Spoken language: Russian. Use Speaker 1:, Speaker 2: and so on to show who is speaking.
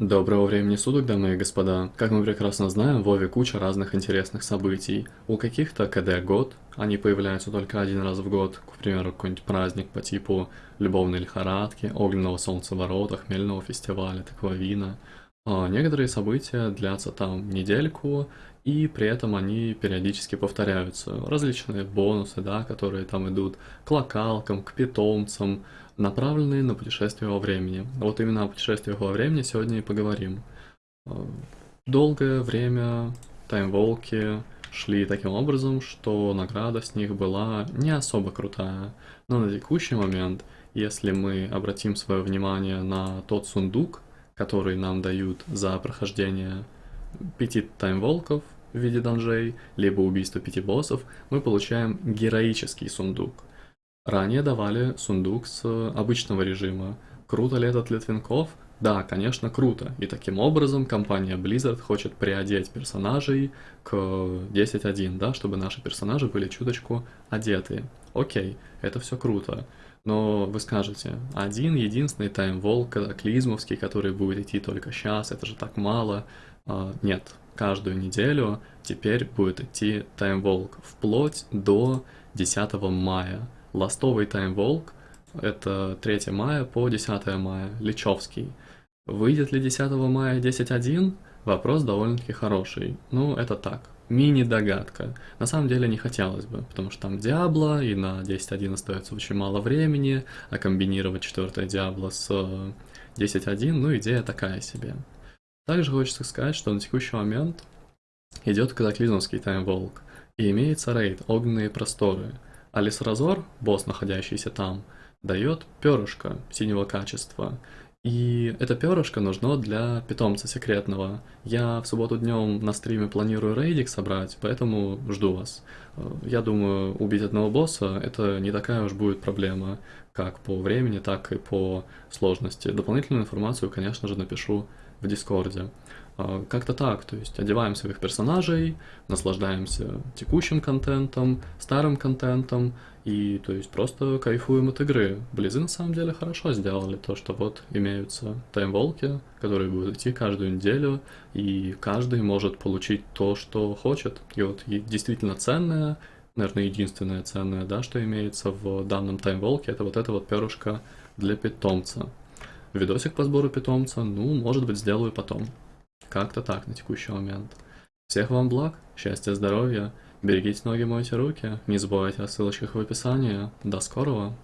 Speaker 1: Доброго времени суток, дамы и господа. Как мы прекрасно знаем, в Вове куча разных интересных событий. У каких-то КД год, они появляются только один раз в год, к примеру, какой-нибудь праздник по типу любовной лихорадки, огненного солнцеворота, хмельного фестиваля, таквавина. А некоторые события длятся там недельку, и при этом они периодически повторяются. Различные бонусы, да, которые там идут к локалкам, к питомцам, направленные на путешествие во времени. Вот именно о путешествиях во времени сегодня и поговорим. А, долгое время таймволки шли таким образом, что награда с них была не особо крутая. Но на текущий момент, если мы обратим свое внимание на тот сундук, который нам дают за прохождение пяти таймволков в виде данжей, либо убийство пяти боссов, мы получаем героический сундук. Ранее давали сундук с обычного режима. Круто ли этот Литвинков? Да, конечно, круто. И таким образом компания Blizzard хочет приодеть персонажей к 10.1, да, чтобы наши персонажи были чуточку одеты. Окей, это все круто. Но вы скажете, один единственный таймвол катаклизмовский, который будет идти только сейчас, это же так мало. А, нет, каждую неделю теперь будет идти таймволк вплоть до 10 мая. Ластовый таймволк это 3 мая по 10 мая, Личевский. Выйдет ли 10 мая 10.1? Вопрос довольно-таки хороший. Ну, это так, мини-догадка. На самом деле не хотелось бы, потому что там Диабло, и на 10.1 остается очень мало времени, а комбинировать 4 Диабло с 10.1, ну, идея такая себе. Также хочется сказать, что на текущий момент идет катаклизмовский таймволк, и имеется рейд «Огненные просторы», Алис Разор, босс, находящийся там, дает перышко синего качества. И это перышко нужно для питомца секретного. Я в субботу днем на стриме планирую рейдик собрать, поэтому жду вас. Я думаю, убить одного босса это не такая уж будет проблема, как по времени, так и по сложности. Дополнительную информацию, конечно же, напишу в Дискорде. А, как-то так, то есть одеваем своих персонажей, наслаждаемся текущим контентом, старым контентом, и то есть просто кайфуем от игры. Близы на самом деле хорошо сделали то, что вот имеются таймволки, которые будут идти каждую неделю, и каждый может получить то, что хочет. И вот действительно ценное, наверное, единственное ценное, да, что имеется в данном таймволке, это вот это вот перышко для питомца. Видосик по сбору питомца, ну, может быть, сделаю потом. Как-то так на текущий момент. Всех вам благ, счастья, здоровья, берегите ноги, мойте руки, не забывайте о ссылочках в описании. До скорого!